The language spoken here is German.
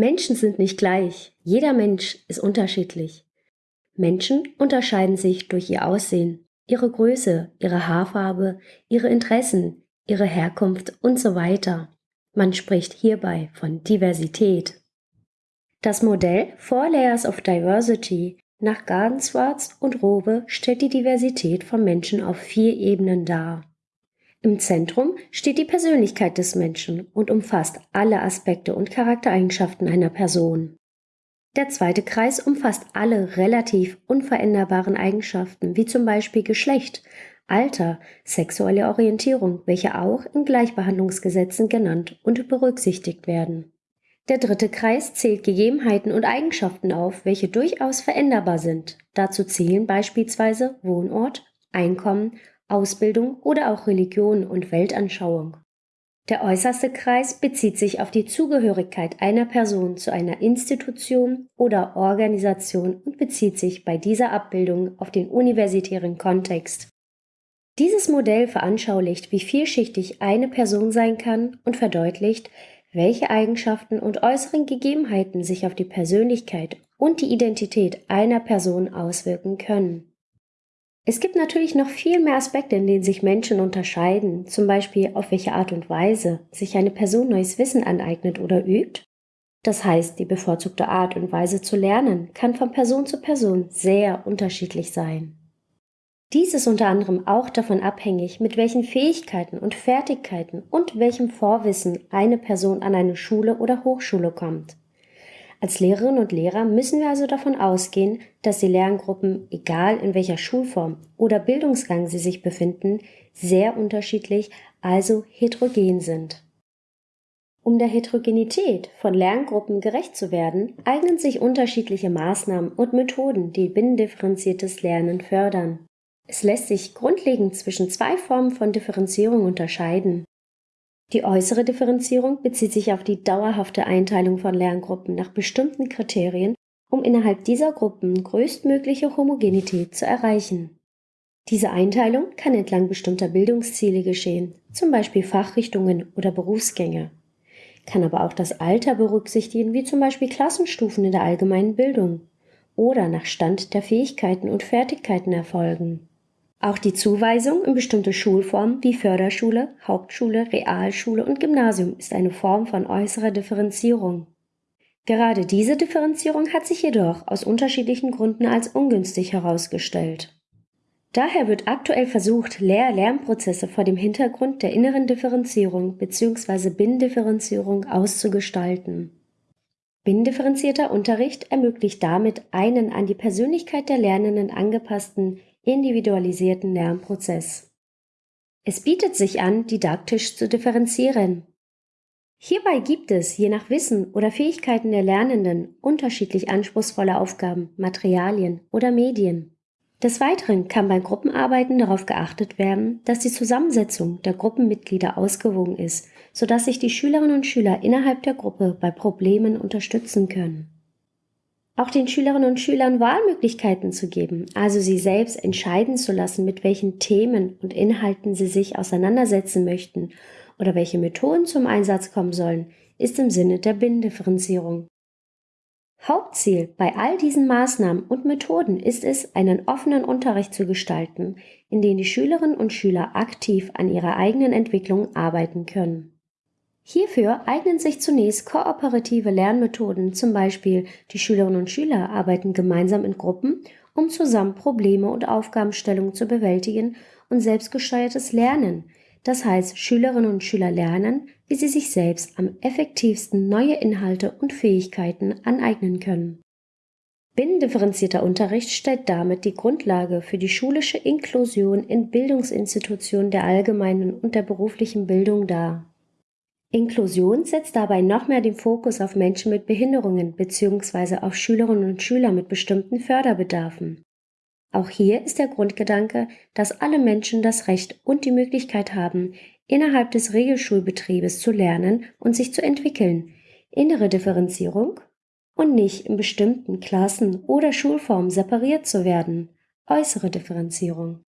Menschen sind nicht gleich. Jeder Mensch ist unterschiedlich. Menschen unterscheiden sich durch ihr Aussehen, ihre Größe, ihre Haarfarbe, ihre Interessen, ihre Herkunft und so weiter. Man spricht hierbei von Diversität. Das Modell Four Layers of Diversity nach Gardenswartz und Rowe stellt die Diversität von Menschen auf vier Ebenen dar. Im Zentrum steht die Persönlichkeit des Menschen und umfasst alle Aspekte und Charaktereigenschaften einer Person. Der zweite Kreis umfasst alle relativ unveränderbaren Eigenschaften, wie zum Beispiel Geschlecht, Alter, sexuelle Orientierung, welche auch in Gleichbehandlungsgesetzen genannt und berücksichtigt werden. Der dritte Kreis zählt Gegebenheiten und Eigenschaften auf, welche durchaus veränderbar sind. Dazu zählen beispielsweise Wohnort, Einkommen, Ausbildung oder auch Religion und Weltanschauung. Der äußerste Kreis bezieht sich auf die Zugehörigkeit einer Person zu einer Institution oder Organisation und bezieht sich bei dieser Abbildung auf den universitären Kontext. Dieses Modell veranschaulicht, wie vielschichtig eine Person sein kann und verdeutlicht, welche Eigenschaften und äußeren Gegebenheiten sich auf die Persönlichkeit und die Identität einer Person auswirken können. Es gibt natürlich noch viel mehr Aspekte, in denen sich Menschen unterscheiden, zum Beispiel auf welche Art und Weise sich eine Person neues Wissen aneignet oder übt. Das heißt, die bevorzugte Art und Weise zu lernen kann von Person zu Person sehr unterschiedlich sein. Dies ist unter anderem auch davon abhängig, mit welchen Fähigkeiten und Fertigkeiten und welchem Vorwissen eine Person an eine Schule oder Hochschule kommt. Als Lehrerinnen und Lehrer müssen wir also davon ausgehen, dass die Lerngruppen, egal in welcher Schulform oder Bildungsgang sie sich befinden, sehr unterschiedlich, also heterogen sind. Um der Heterogenität von Lerngruppen gerecht zu werden, eignen sich unterschiedliche Maßnahmen und Methoden, die binnendifferenziertes Lernen fördern. Es lässt sich grundlegend zwischen zwei Formen von Differenzierung unterscheiden. Die äußere Differenzierung bezieht sich auf die dauerhafte Einteilung von Lerngruppen nach bestimmten Kriterien, um innerhalb dieser Gruppen größtmögliche Homogenität zu erreichen. Diese Einteilung kann entlang bestimmter Bildungsziele geschehen, zum Beispiel Fachrichtungen oder Berufsgänge, kann aber auch das Alter berücksichtigen, wie zum Beispiel Klassenstufen in der allgemeinen Bildung, oder nach Stand der Fähigkeiten und Fertigkeiten erfolgen. Auch die Zuweisung in bestimmte Schulformen wie Förderschule, Hauptschule, Realschule und Gymnasium ist eine Form von äußerer Differenzierung. Gerade diese Differenzierung hat sich jedoch aus unterschiedlichen Gründen als ungünstig herausgestellt. Daher wird aktuell versucht, Lehr-Lernprozesse vor dem Hintergrund der inneren Differenzierung bzw. Binnendifferenzierung auszugestalten. Binnendifferenzierter Unterricht ermöglicht damit einen an die Persönlichkeit der Lernenden angepassten individualisierten Lernprozess. Es bietet sich an, didaktisch zu differenzieren. Hierbei gibt es, je nach Wissen oder Fähigkeiten der Lernenden, unterschiedlich anspruchsvolle Aufgaben, Materialien oder Medien. Des Weiteren kann bei Gruppenarbeiten darauf geachtet werden, dass die Zusammensetzung der Gruppenmitglieder ausgewogen ist, sodass sich die Schülerinnen und Schüler innerhalb der Gruppe bei Problemen unterstützen können auch den Schülerinnen und Schülern Wahlmöglichkeiten zu geben, also sie selbst entscheiden zu lassen, mit welchen Themen und Inhalten sie sich auseinandersetzen möchten oder welche Methoden zum Einsatz kommen sollen, ist im Sinne der Binnendifferenzierung. Hauptziel bei all diesen Maßnahmen und Methoden ist es, einen offenen Unterricht zu gestalten, in dem die Schülerinnen und Schüler aktiv an ihrer eigenen Entwicklung arbeiten können. Hierfür eignen sich zunächst kooperative Lernmethoden, zum Beispiel die Schülerinnen und Schüler arbeiten gemeinsam in Gruppen, um zusammen Probleme und Aufgabenstellungen zu bewältigen und selbstgesteuertes Lernen. Das heißt, Schülerinnen und Schüler lernen, wie sie sich selbst am effektivsten neue Inhalte und Fähigkeiten aneignen können. Binnendifferenzierter Unterricht stellt damit die Grundlage für die schulische Inklusion in Bildungsinstitutionen der allgemeinen und der beruflichen Bildung dar. Inklusion setzt dabei noch mehr den Fokus auf Menschen mit Behinderungen bzw. auf Schülerinnen und Schüler mit bestimmten Förderbedarfen. Auch hier ist der Grundgedanke, dass alle Menschen das Recht und die Möglichkeit haben, innerhalb des Regelschulbetriebes zu lernen und sich zu entwickeln, innere Differenzierung und nicht in bestimmten Klassen oder Schulformen separiert zu werden, äußere Differenzierung.